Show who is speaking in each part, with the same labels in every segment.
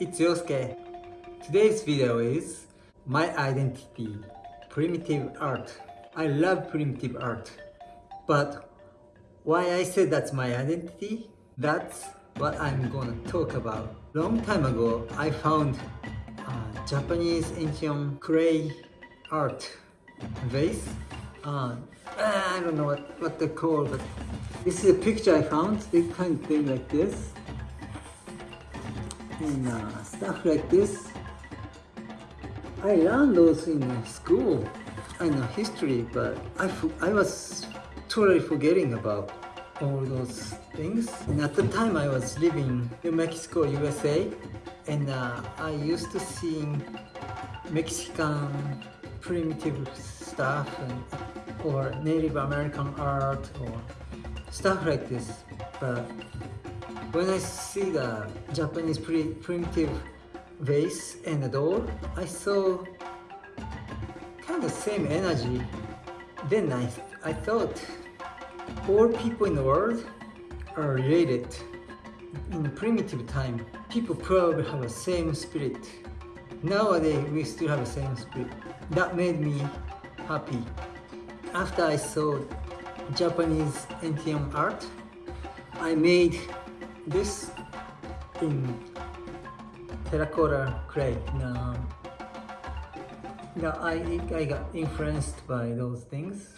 Speaker 1: it's Yosuke. Today's video is my identity, primitive art. I love primitive art. But why I say that's my identity, that's what I'm gonna talk about. Long time ago, I found uh, Japanese ancient clay art vase. Uh, I don't know what, what they're called, but this is a picture I found. This kind of thing like this and uh, stuff like this. I learned those in school, I know history, but I, I was totally forgetting about all those things. And at the time I was living in Mexico, USA, and uh, I used to see Mexican primitive stuff and, or Native American art or stuff like this. But when I see the Japanese primitive vase and the door, I saw kind of same energy. Then I, I thought all people in the world are related. In primitive time, people probably have the same spirit. Nowadays, we still have the same spirit. That made me happy. After I saw Japanese ancient art, I made this in terracotta clay. Now, now I, I got influenced by those things,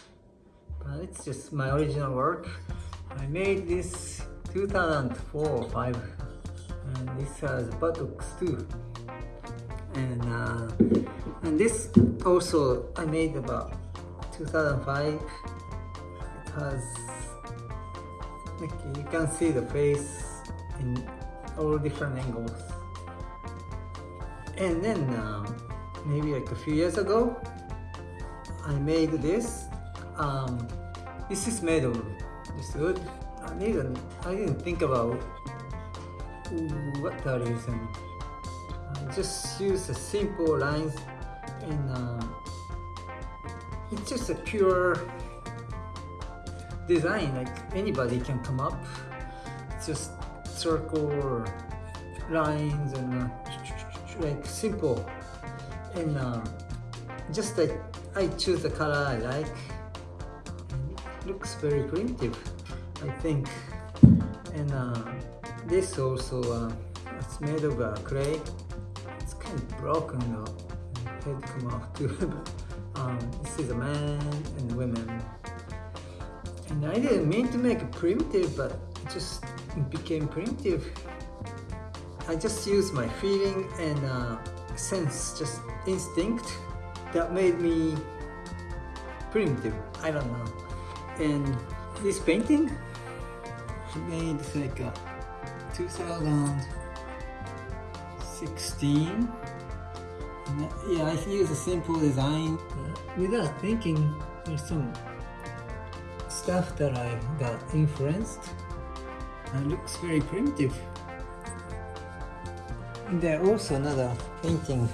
Speaker 1: but it's just my original work. I made this 2004 or 5 and this has buttocks too. And, uh, and this also I made about 2005. It has, like you can see the face in all different angles. And then uh, maybe like a few years ago, I made this. Um, this is made of this wood. I didn't, I didn't think about what that is and I just use a simple lines and uh, it's just a pure design like anybody can come up. It's just circle lines and uh, like simple. And uh, just like I choose the color I like. Looks very primitive I think. And uh, this also uh, it's made of uh, clay. It's kind of broken though. Head come off too. Um, this is a man and women. And I didn't mean to make it primitive but just became primitive. I just used my feeling and uh, sense, just instinct that made me primitive. I don't know. And this painting made like uh, a 2016. And, uh, yeah, I use a simple design uh, without thinking. There's some stuff that I got influenced and looks very primitive. And there also another painting,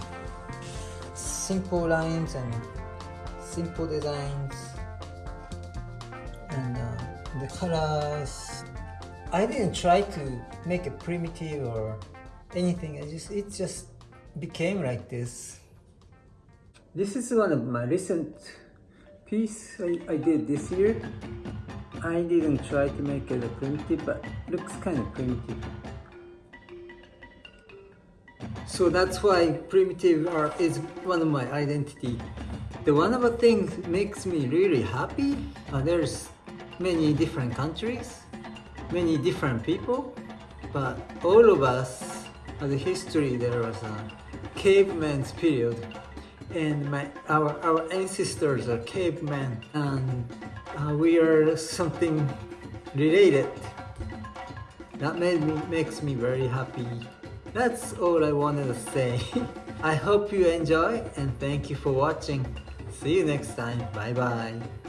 Speaker 1: simple lines and simple designs and uh, the colors. I didn't try to make it primitive or anything. I just it just became like this. This is one of my recent piece I, I did this year. I didn't try to make it a primitive, but looks kind of primitive. So that's why primitive art is one of my identity. The one of the things makes me really happy, uh, there's many different countries, many different people, but all of us, as a history, there was a caveman's period and my, our, our ancestors are cavemen and uh, we are something related. That made me, makes me very happy. That's all I wanted to say. I hope you enjoy and thank you for watching. See you next time. Bye bye.